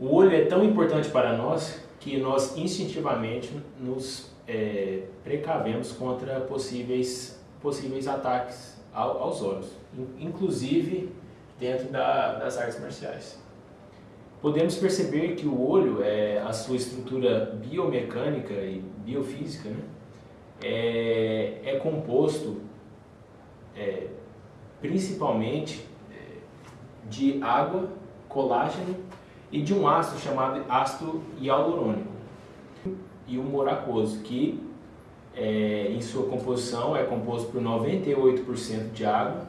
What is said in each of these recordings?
O olho é tão importante para nós que nós instintivamente nos é, precavemos contra possíveis, possíveis ataques ao, aos olhos, inclusive dentro da, das artes marciais. Podemos perceber que o olho, é, a sua estrutura biomecânica e biofísica, né, é, é composto é, principalmente é, de água, colágeno e de um ácido chamado ácido hialurônico e o moracoso, que é, em sua composição é composto por 98% de água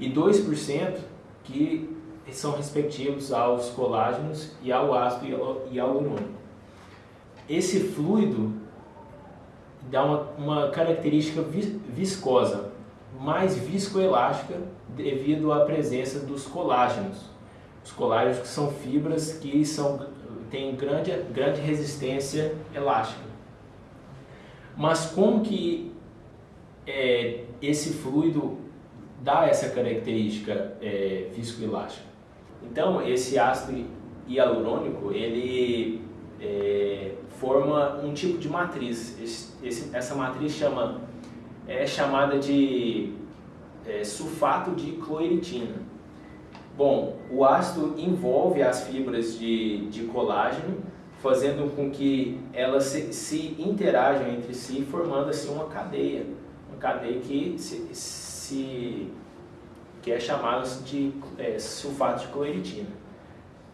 e 2% que são respectivos aos colágenos e ao ácido hialurônico. Esse fluido dá uma, uma característica viscosa, mais viscoelástica devido à presença dos colágenos. Os colágenos que são fibras que são, têm grande, grande resistência elástica. Mas como que é, esse fluido dá essa característica é, viscoelástica? Então, esse ácido hialurônico, ele é, forma um tipo de matriz. Esse, esse, essa matriz chama, é chamada de é, sulfato de cloeritina. Bom, o ácido envolve as fibras de, de colágeno, fazendo com que elas se, se interajam entre si, formando assim uma cadeia, uma cadeia que se, se que é chamada de é, sulfato de cloeritina.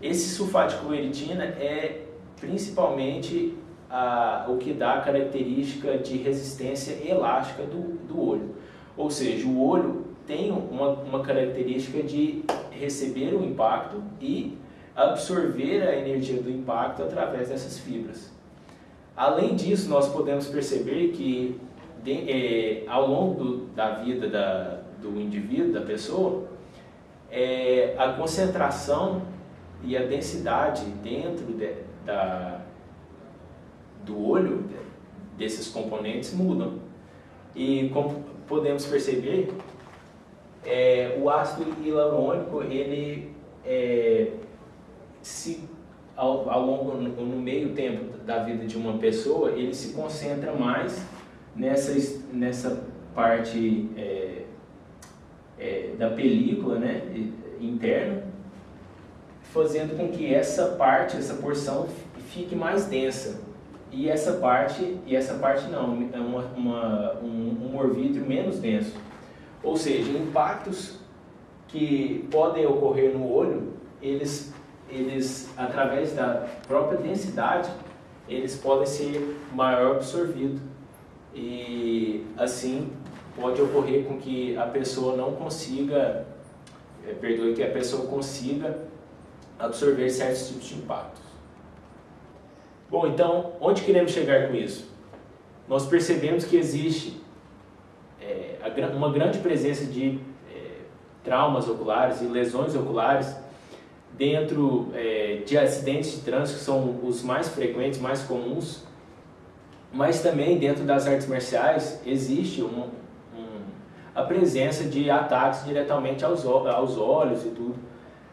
Esse sulfato de cloeritina é principalmente a, o que dá a característica de resistência elástica do, do olho. Ou seja, o olho tem uma, uma característica de receber o impacto e absorver a energia do impacto através dessas fibras. Além disso, nós podemos perceber que de, é, ao longo do, da vida da, do indivíduo, da pessoa, é, a concentração e a densidade dentro de, da, do olho desses componentes mudam. E como podemos perceber, é, o ácido hialurônico, ele é, se ao, ao longo, no, meio tempo da vida de uma pessoa, ele se concentra mais nessa, nessa parte é, é, da película né, interna, fazendo com que essa parte, essa porção fique mais densa. E essa parte, e essa parte não, é uma, uma, um, um menos denso. Ou seja, impactos que podem ocorrer no olho, eles, eles através da própria densidade, eles podem ser maior absorvido e assim pode ocorrer com que a pessoa não consiga, é, perdoe, que a pessoa consiga absorver certos tipos de impactos. Bom, então, onde queremos chegar com isso? Nós percebemos que existe uma grande presença de é, traumas oculares e lesões oculares dentro é, de acidentes de trânsito, que são os mais frequentes, mais comuns, mas também dentro das artes marciais existe um, a presença de ataques diretamente aos, aos olhos e tudo,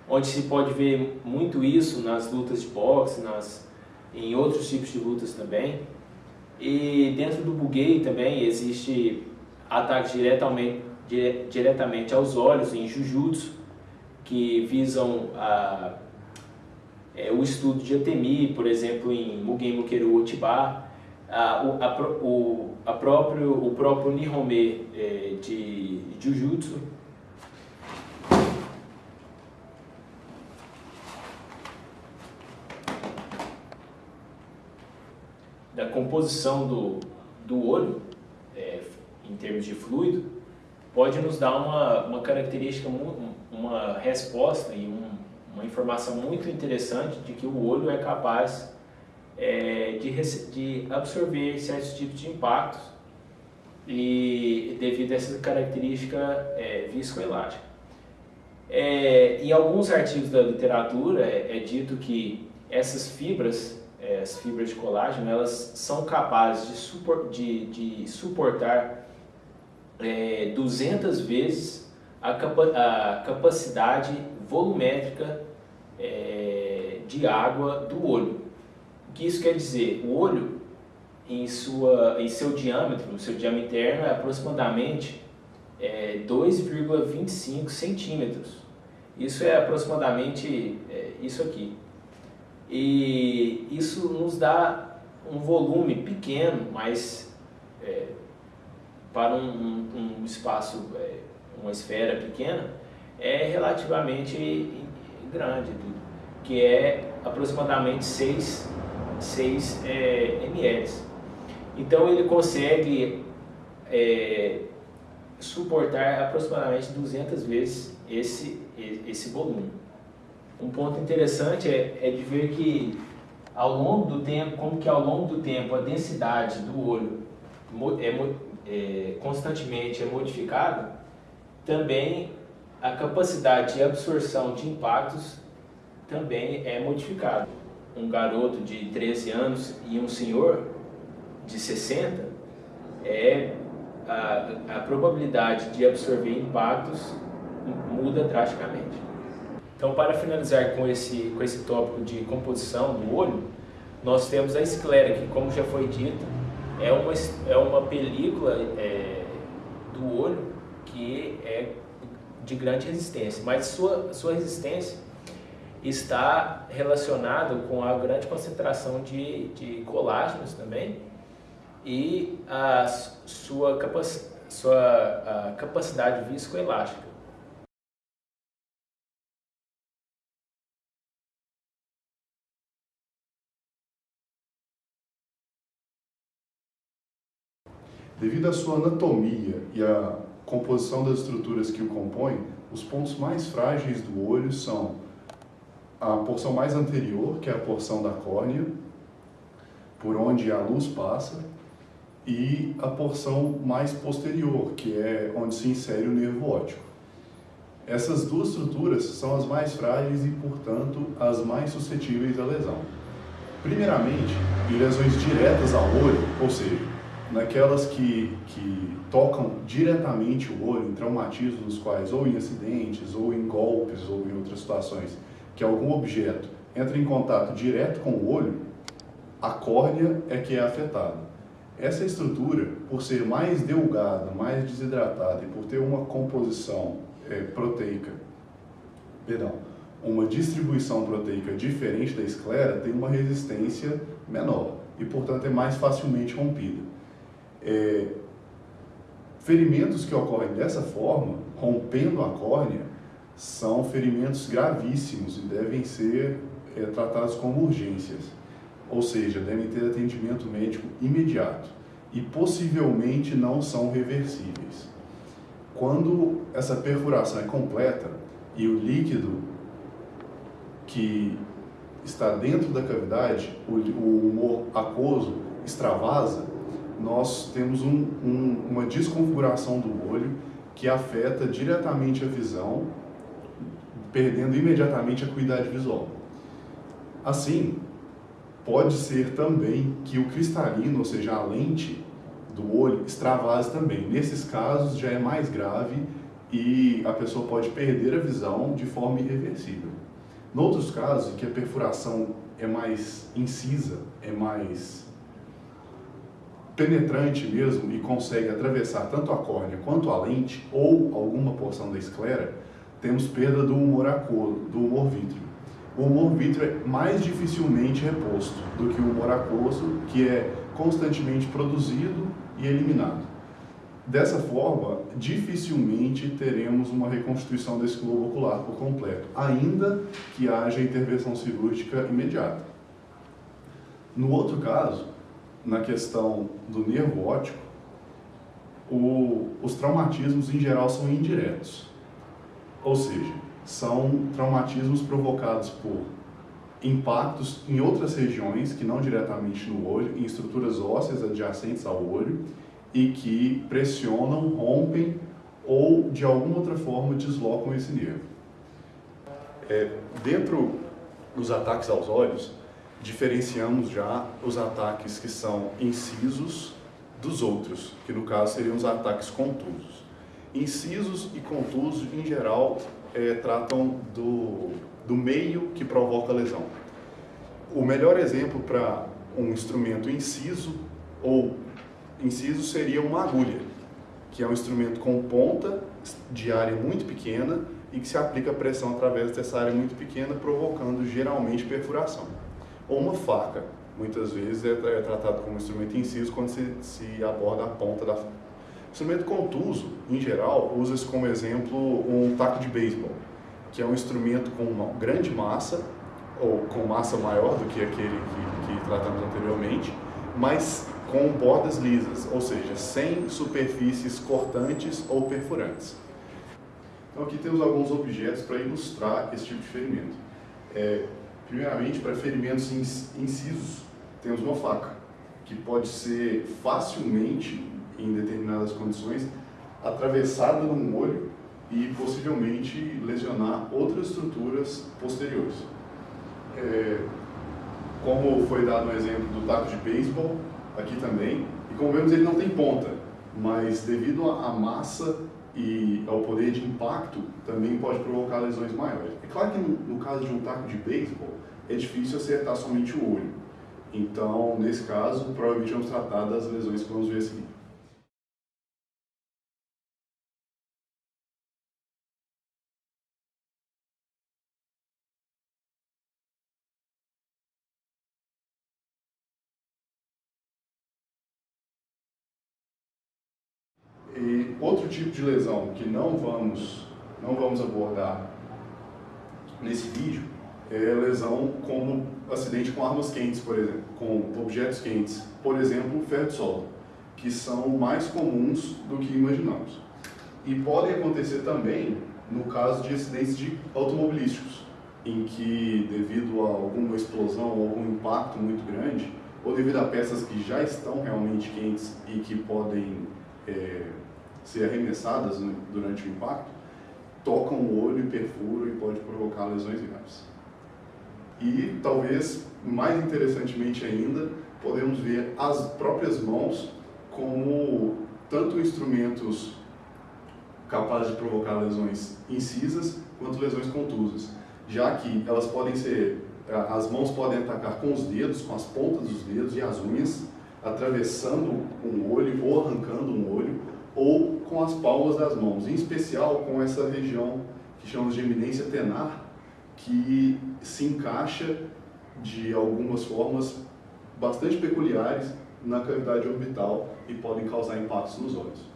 onde se pode ver muito isso nas lutas de boxe, nas, em outros tipos de lutas também. E dentro do buguei também existe ataques diretamente, dire, diretamente aos olhos em jujutsu, que visam a, é, o estudo de Atemi, por exemplo, em Mugen Mukeru Otiba, a, a, o, a próprio, o próprio Nihome é, de Jujutsu, da composição do, do olho, em termos de fluido, pode nos dar uma, uma característica, uma resposta e um, uma informação muito interessante de que o olho é capaz é, de, de absorver certos tipos de impactos e devido a essa característica é, viscoelástica. É, em alguns artigos da literatura é, é dito que essas fibras, é, as fibras de colágeno, elas são capazes de, supor, de, de suportar 200 é, vezes a, capa, a capacidade volumétrica é, de de água do olho. O que isso quer dizer? O olho, em, sua, em seu diâmetro, o seu diâmetro interno é aproximadamente é, 2,25 centímetros. Isso é aproximadamente é, isso aqui. E isso nos dá um volume pequeno, mas é, para um, um, um espaço, é, uma esfera pequena, é relativamente grande, que é aproximadamente 6, 6 é, ml. Então ele consegue é, suportar aproximadamente 200 vezes esse, esse volume. Um ponto interessante é, é de ver que ao longo do tempo, como que ao longo do tempo a densidade do olho é, é, constantemente é modificada, também a capacidade de absorção de impactos também é modificada. Um garoto de 13 anos e um senhor de 60, é, a, a probabilidade de absorver impactos muda drasticamente. Então, para finalizar com esse, com esse tópico de composição do olho, nós temos a esclera, que como já foi dito, é uma, é uma película é, do olho que é de grande resistência, mas sua, sua resistência está relacionada com a grande concentração de, de colágenos também e a sua, capac, sua a capacidade viscoelástica. Devido à sua anatomia e à composição das estruturas que o compõem, os pontos mais frágeis do olho são a porção mais anterior, que é a porção da córnea, por onde a luz passa, e a porção mais posterior, que é onde se insere o nervo óptico. Essas duas estruturas são as mais frágeis e, portanto, as mais suscetíveis à lesão. Primeiramente, em lesões diretas ao olho, ou seja, naquelas que, que tocam diretamente o olho, em traumatismos nos quais, ou em acidentes, ou em golpes, ou em outras situações, que algum objeto entra em contato direto com o olho, a córnea é que é afetada. Essa estrutura, por ser mais delgada, mais desidratada e por ter uma composição é, proteica, perdão, uma distribuição proteica diferente da esclera, tem uma resistência menor e, portanto, é mais facilmente rompida. É, ferimentos que ocorrem dessa forma, rompendo a córnea, são ferimentos gravíssimos e devem ser é, tratados como urgências, ou seja, devem ter atendimento médico imediato e possivelmente não são reversíveis. Quando essa perfuração é completa e o líquido que está dentro da cavidade, o, humor aquoso, extravasa, nós temos um, um, uma desconfiguração do olho que afeta diretamente a visão, perdendo imediatamente a acuidade visual. Assim, pode ser também que o cristalino, ou seja, a lente do olho, extravase também. Nesses casos já é mais grave e a pessoa pode perder a visão de forma irreversível. Noutros casos, em que a perfuração é mais incisa, é mais penetrante mesmo e consegue atravessar tanto a córnea quanto a lente ou alguma porção da esclera, temos perda do humor aquoso, do humor vítreo. O humor vítreo é mais dificilmente reposto do que o humor aquoso, que é constantemente produzido e eliminado. Dessa forma, dificilmente teremos uma reconstituição desse globo ocular por completo, ainda que haja intervenção cirúrgica imediata. No outro caso, na questão do nervo óptico, o, os traumatismos em geral são indiretos, ou seja, são traumatismos provocados por impactos em outras regiões, que não diretamente no olho, em estruturas ósseas adjacentes ao olho, e que pressionam, rompem ou de alguma outra forma deslocam esse nervo. É, dentro dos ataques aos olhos, diferenciamos já os ataques que são incisos dos outros, que no caso seriam os ataques contusos. Incisos e contusos, em geral, é, tratam do, do meio que provoca a lesão. o melhor exemplo para um instrumento inciso ou inciso seria uma agulha, que é um instrumento com ponta de área muito pequena e que se aplica pressão através dessa área muito pequena, provocando geralmente perfuração. Ou uma faca, muitas vezes é, é tratado como instrumento inciso quando se, se aborda a ponta da faca. Instrumento contuso, em geral, usa-se como exemplo um taco de beisebol, que é um instrumento com uma grande massa, ou com massa maior do que aquele que, que tratamos anteriormente, mas com bordas lisas, ou seja, sem superfícies cortantes ou perfurantes. Então aqui temos alguns objetos para ilustrar esse tipo de ferimento. É, primeiramente, para ferimentos incisos, temos uma faca, que pode ser facilmente, em determinadas condições, atravessada num olho e possivelmente lesionar outras estruturas posteriores. É, como foi dado no exemplo do taco de beisebol, aqui também, e como vemos ele não tem ponta, mas devido à massa e ao poder de impacto, também pode provocar lesões maiores. É claro que no, no caso de um taco de beisebol, é difícil acertar somente o olho. Então, nesse caso, provavelmente vamos tratar das lesões que vamos ver a seguir. Tipo de lesão que não vamos, não vamos abordar nesse vídeo é lesão como acidente com armas quentes, por exemplo, com objetos quentes, por exemplo, ferro de solda, que são mais comuns do que imaginamos. E podem acontecer também no caso de acidentes de automobilísticos, em que, devido a alguma explosão ou algum impacto muito grande, ou devido a peças que já estão realmente quentes e que podem é, ser arremessadas durante o impacto, tocam o olho e perfuram e pode provocar lesões graves. E talvez, mais interessantemente ainda, podemos ver as próprias mãos como tanto instrumentos capazes de provocar lesões incisas quanto lesões contusas, já que elas podem ser, as mãos podem atacar com os dedos, com as pontas dos dedos e as unhas, atravessando um olho ou arrancando um olho, ou com as palmas das mãos, em especial com essa região que chamamos de eminência tenar, que se encaixa de algumas formas bastante peculiares na cavidade orbital e podem causar impactos nos olhos.